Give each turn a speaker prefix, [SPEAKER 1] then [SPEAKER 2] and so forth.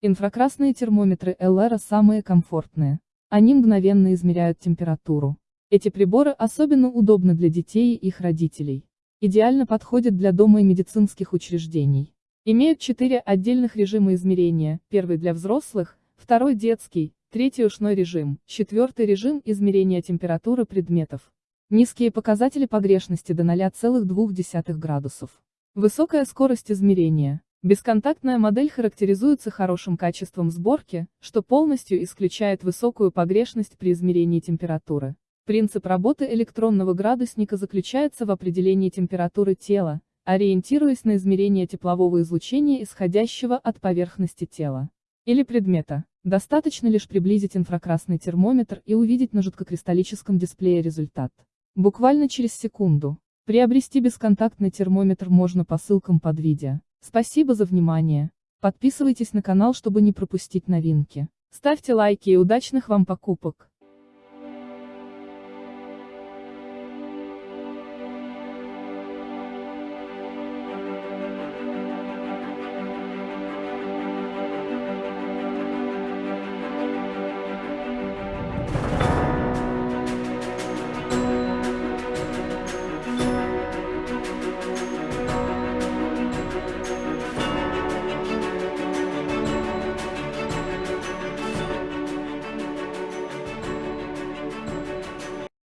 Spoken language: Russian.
[SPEAKER 1] Инфракрасные термометры Эллера самые комфортные. Они мгновенно измеряют температуру. Эти приборы особенно удобны для детей и их родителей. Идеально подходят для дома и медицинских учреждений. Имеют четыре отдельных режима измерения, первый для взрослых, второй детский, третий ушной режим, четвертый режим измерения температуры предметов. Низкие показатели погрешности до 0,2 градусов. Высокая скорость измерения. Бесконтактная модель характеризуется хорошим качеством сборки, что полностью исключает высокую погрешность при измерении температуры. Принцип работы электронного градусника заключается в определении температуры тела, ориентируясь на измерение теплового излучения, исходящего от поверхности тела или предмета. Достаточно лишь приблизить инфракрасный термометр и увидеть на жидкокристаллическом дисплее результат. Буквально через секунду. Приобрести бесконтактный термометр можно по ссылкам под видео. Спасибо за внимание. Подписывайтесь на канал, чтобы не пропустить новинки. Ставьте лайки и удачных вам покупок.